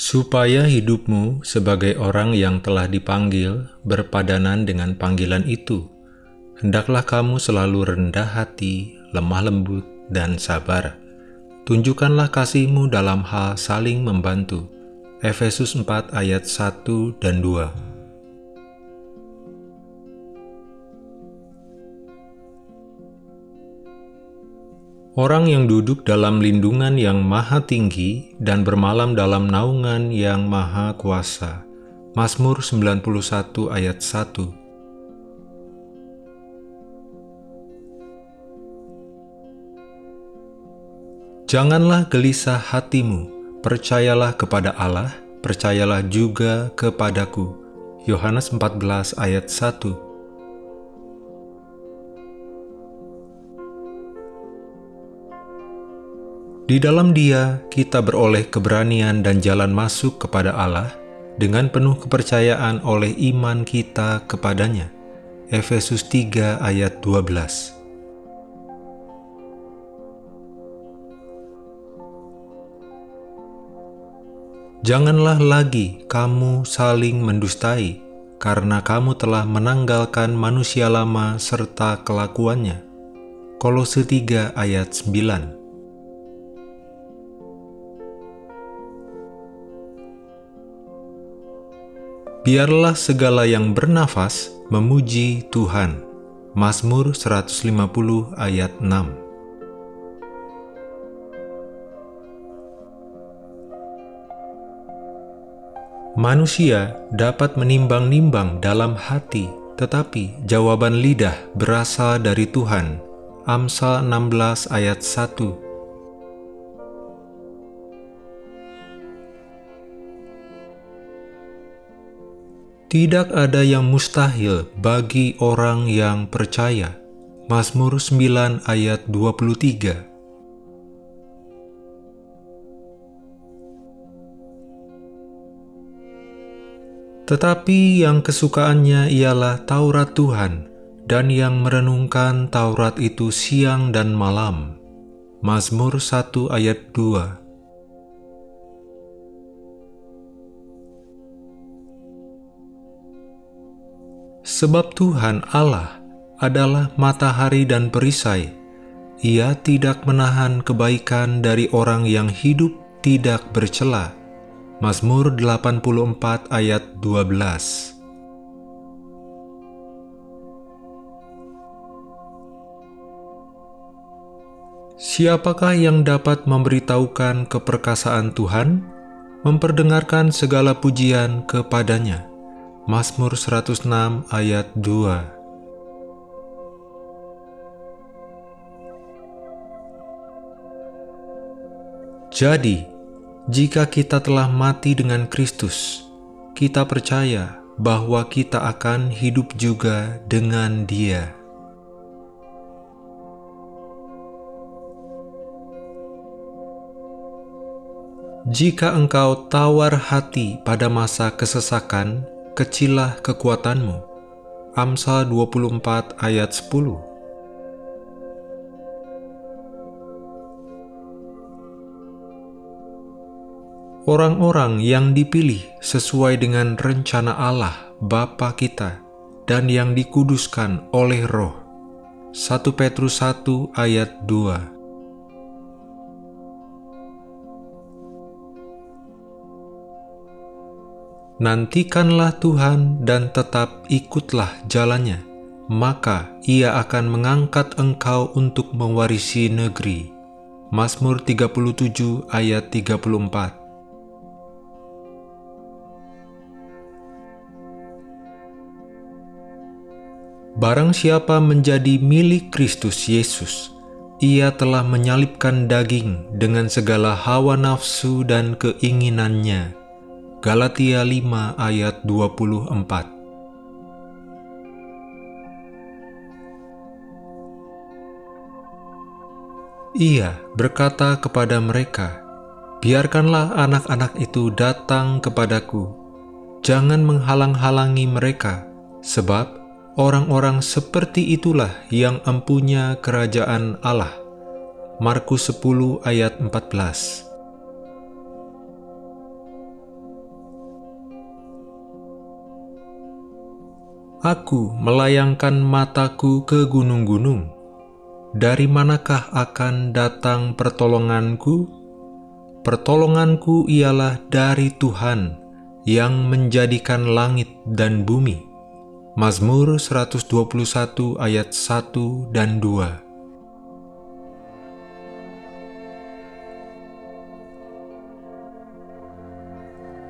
supaya hidupmu sebagai orang yang telah dipanggil berpadanan dengan panggilan itu. Hendaklah kamu selalu rendah hati, lemah lembut, dan sabar. Tunjukkanlah kasihmu dalam hal saling membantu. Efesus 4 ayat 1 dan 2 Orang yang duduk dalam lindungan yang maha tinggi dan bermalam dalam naungan yang maha kuasa. Mazmur 91 ayat 1 Janganlah gelisah hatimu, percayalah kepada Allah, percayalah juga kepadaku. Yohanes 14 ayat 1 Di dalam dia, kita beroleh keberanian dan jalan masuk kepada Allah dengan penuh kepercayaan oleh iman kita kepadanya. Efesus 3 ayat 12 Janganlah lagi kamu saling mendustai, karena kamu telah menanggalkan manusia lama serta kelakuannya. Kolose 3 ayat 9 Biarlah segala yang bernafas memuji Tuhan. Mazmur 150 ayat 6 Manusia dapat menimbang-nimbang dalam hati, tetapi jawaban lidah berasal dari Tuhan. Amsal 16 ayat 1 Tidak ada yang mustahil bagi orang yang percaya. Mazmur 9 ayat 23 Tetapi yang kesukaannya ialah Taurat Tuhan, dan yang merenungkan Taurat itu siang dan malam. Mazmur 1 ayat 2 Sebab Tuhan Allah adalah matahari dan perisai. Ia tidak menahan kebaikan dari orang yang hidup tidak bercela. Mazmur 84 ayat 12 Siapakah yang dapat memberitahukan keperkasaan Tuhan? Memperdengarkan segala pujian kepadanya. Mazmur 106 ayat 2 Jadi, jika kita telah mati dengan Kristus, kita percaya bahwa kita akan hidup juga dengan Dia. Jika engkau tawar hati pada masa kesesakan, kecillah kekuatanmu. Amsal 24 ayat 10 Orang-orang yang dipilih sesuai dengan rencana Allah Bapa kita dan yang dikuduskan oleh roh. 1 Petrus 1 ayat 2 Nantikanlah Tuhan dan tetap ikutlah jalannya, maka ia akan mengangkat engkau untuk mewarisi negeri. Mazmur 37 ayat 34 Barang siapa menjadi milik Kristus Yesus, ia telah menyalipkan daging dengan segala hawa nafsu dan keinginannya, Galatia 5 ayat 24 Ia berkata kepada mereka, Biarkanlah anak-anak itu datang kepadaku, jangan menghalang-halangi mereka, sebab orang-orang seperti itulah yang empunya kerajaan Allah. Markus 10 ayat 14 Aku melayangkan mataku ke gunung-gunung. Dari manakah akan datang pertolonganku? Pertolonganku ialah dari Tuhan yang menjadikan langit dan bumi. Mazmur 121 ayat 1 dan 2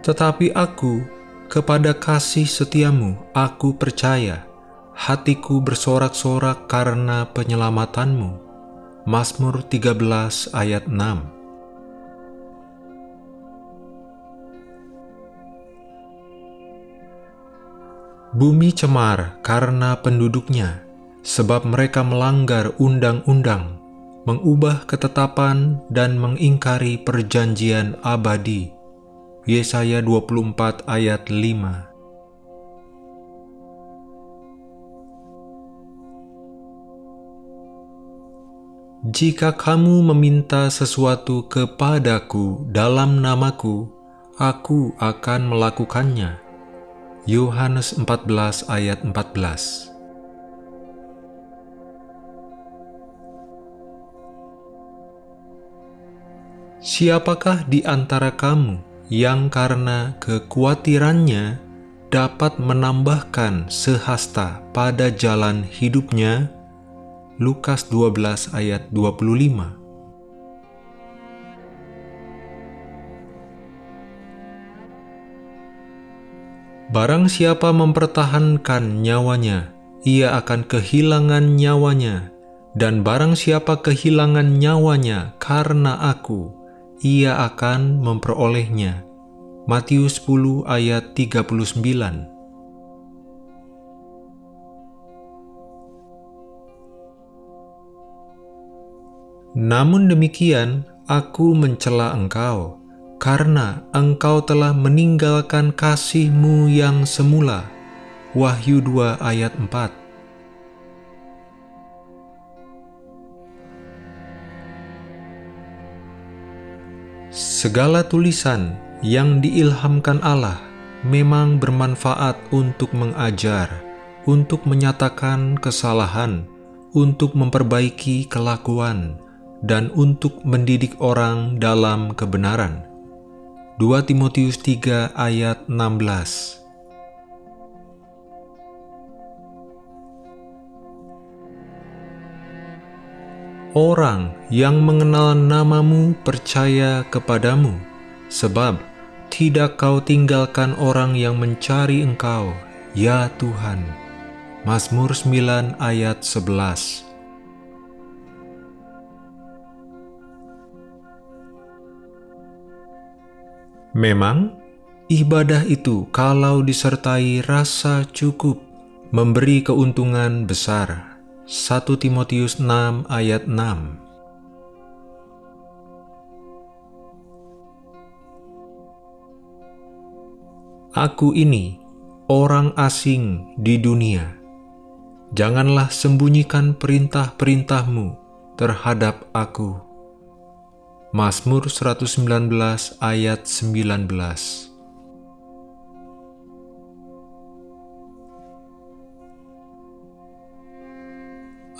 Tetapi aku, kepada kasih setiamu, aku percaya, hatiku bersorak-sorak karena penyelamatanmu. Mazmur 13 ayat 6 Bumi cemar karena penduduknya, sebab mereka melanggar undang-undang, mengubah ketetapan dan mengingkari perjanjian abadi. Yesaya 24 ayat 5 Jika kamu meminta sesuatu kepadaku dalam namaku, aku akan melakukannya. Yohanes 14 ayat 14 Siapakah di antara kamu yang karena kekhawatirannya dapat menambahkan sehasta pada jalan hidupnya. Lukas 12 ayat 25 Barang siapa mempertahankan nyawanya, ia akan kehilangan nyawanya, dan barang siapa kehilangan nyawanya karena aku, ia akan memperolehnya. Matius 10 ayat 39 Namun demikian, aku mencela engkau, karena engkau telah meninggalkan kasihmu yang semula. Wahyu 2 ayat 4 Segala tulisan yang diilhamkan Allah memang bermanfaat untuk mengajar, untuk menyatakan kesalahan, untuk memperbaiki kelakuan, dan untuk mendidik orang dalam kebenaran. 2 Timotius 3 ayat 16 Orang yang mengenal namamu percaya kepadamu, sebab tidak kau tinggalkan orang yang mencari engkau, ya Tuhan. Mazmur 9 ayat 11 Memang, ibadah itu kalau disertai rasa cukup, memberi keuntungan besar 1 Timotius 6 ayat 6 Aku ini orang asing di dunia. Janganlah sembunyikan perintah-perintahmu terhadap aku. Mazmur 119 ayat 19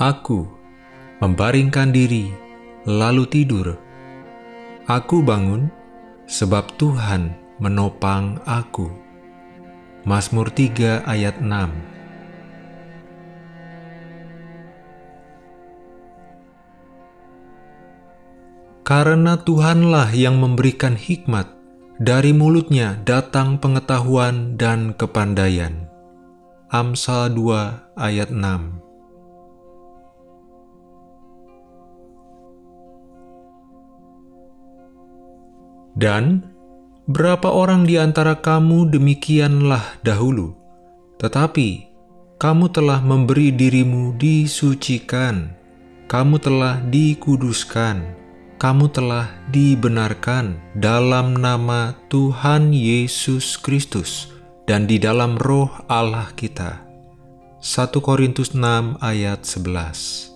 Aku membaringkan diri, lalu tidur. Aku bangun, sebab Tuhan menopang aku. Mazmur 3 ayat 6 Karena Tuhanlah yang memberikan hikmat, dari mulutnya datang pengetahuan dan kepandaian. Amsal 2 ayat 6 Dan berapa orang di antara kamu demikianlah dahulu, tetapi kamu telah memberi dirimu disucikan, kamu telah dikuduskan, kamu telah dibenarkan dalam nama Tuhan Yesus Kristus dan di dalam roh Allah kita. 1 Korintus 6 ayat 11